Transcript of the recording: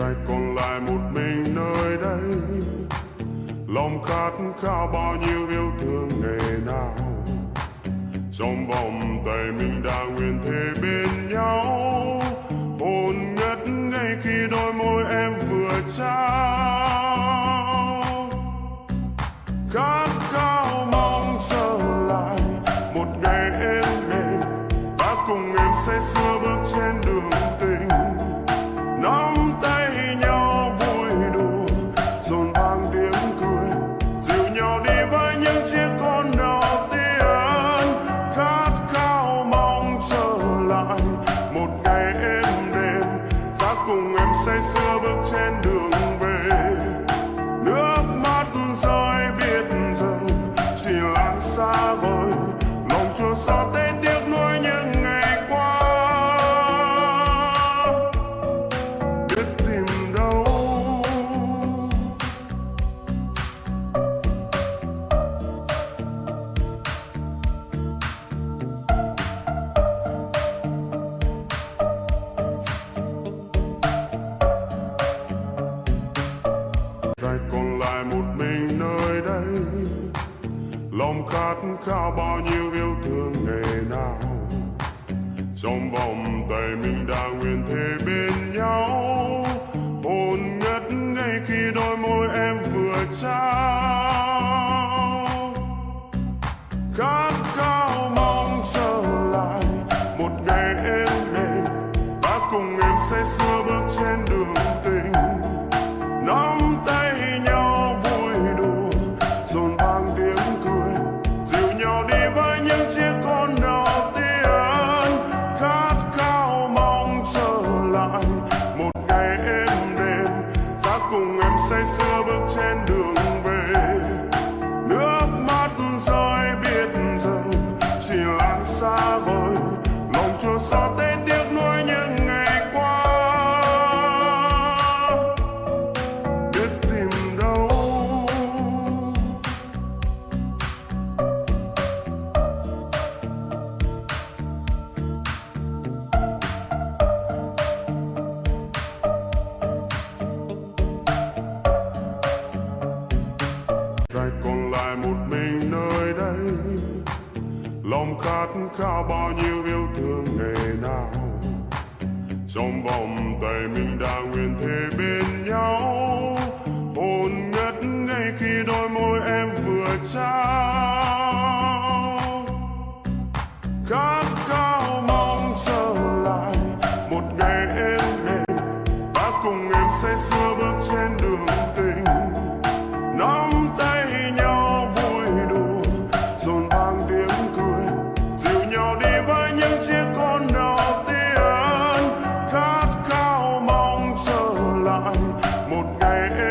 Dài còn lại một mình nơi đây. Lòng khát khao bao nhiêu yêu thương ngày nào. Trong vòng tay mình đã nguyện thế bên nhau. Hồn ngất ngay khi đôi môi em vừa trao. Khát khao mong trở lại Một ngày em đến Ta cùng em say sưa lòng khát khao bao nhiêu yêu thương ngày nào. Trong vòng tay mình đã nguyện thề bên nhau. Hồn ngất ngay khi đôi môi em vừa trao. dài còn lại một mình nơi đây. Lòng khát khao bao nhiêu yêu thương ngày nào. Trong vòng tay mình đã nguyện thêm old game.